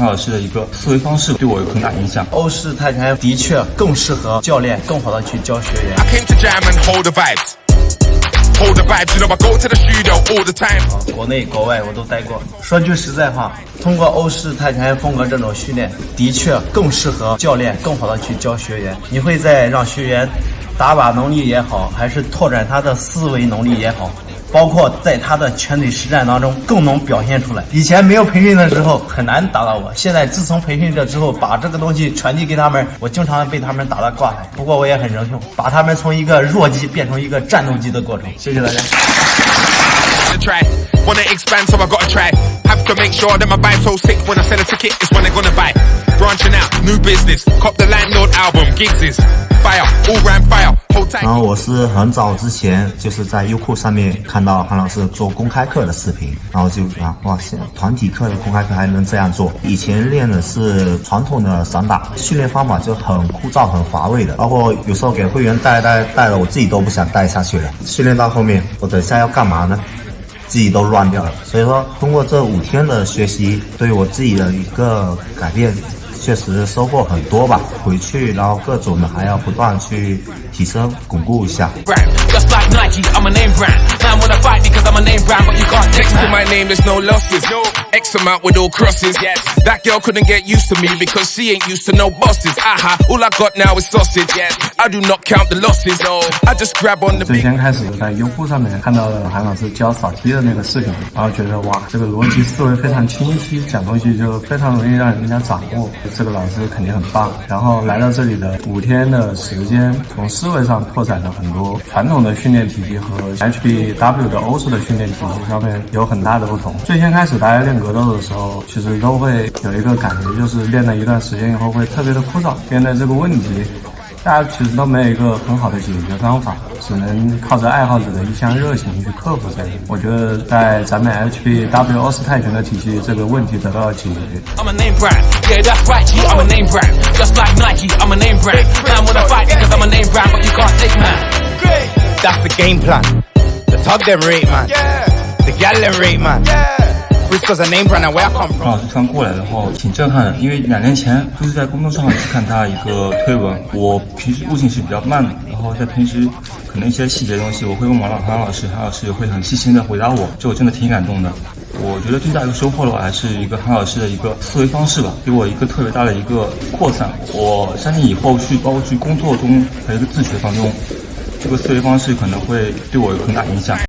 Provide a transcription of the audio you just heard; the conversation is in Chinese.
韩老师的一个思维方式对我有很大影响。欧式泰拳的确更适合教练更好的去教学员。I came to jam and hold the vibes. Hold the vibes, you know I go to the studio all the time. 国内国外我都待过。说句实在话，通过欧式泰拳风格这种训练，的确更适合教练更好的去教学员。你会在让学员打靶能力也好，还是拓展他的思维能力也好。包括在他的拳腿实战当中更能表现出来。以前没有培训的时候很难打到我，现在自从培训这之后，把这个东西传递给他们，我经常被他们打得挂彩。不过我也很荣幸，把他们从一个弱鸡变成一个战斗机的过程。谢谢大家。然后我是很早之前就是在优酷上面看到韩老师做公开课的视频，然后就啊哇塞，团体课的公开课还能这样做！以前练的是传统的散打，训练方法就很枯燥、很乏味的，包括有时候给会员带带带了，我自己都不想带下去了。训练到后面，我等下要干嘛呢？自己都乱掉了。所以说，通过这五天的学习，对我自己的一个改变。确实收获很多吧。回去，然后各种的还要不断去提升、巩固一下。最先开始在优酷上面看到了韩老师教扫踢的那个视频，然后觉得哇，这个逻辑思维非常清晰，讲东西就非常容易让人家掌握。这个老师肯定很棒。然后来到这里的五天的时间，从思思维上拓展了很多传统的训练体系和 HBW 的欧式的训练体系上面有很大的不同。最先开始大家练格斗的时候，其实都会有一个感觉，就是练了一段时间以后会特别的枯燥，面对这个问题。大家其实都没有一个很好的解决方法，只能靠着爱好者的一腔热情去克服这个。我觉得在咱们 HBW 奥斯泰拳的体系，这个问题得到了解决。I'm a name brand. Yeah, that's right, G. I'm a name brand. Just like Nike, I'm a name brand. Man wanna fight because I'm a name brand, but you can't take man. That's the game plan. The tug them rate man. The gal them rate man. Frisco's a name brand where I come 韩 from. 老师突然过来的话，挺震撼的，因为两年前就是在公众号去看他一个推文。我平时悟性是比较慢的，然后在平时可能一些细节东西，我会问王老韩老师，韩老师也会很细心的回答我，这我真的挺感动的。我觉得最大一个收获的话，还是一个韩老师的一个思维方式吧，给我一个特别大的一个扩散。我相信以后去包括去工作中还有一个自学当中，这个思维方式可能会对我有很大影响。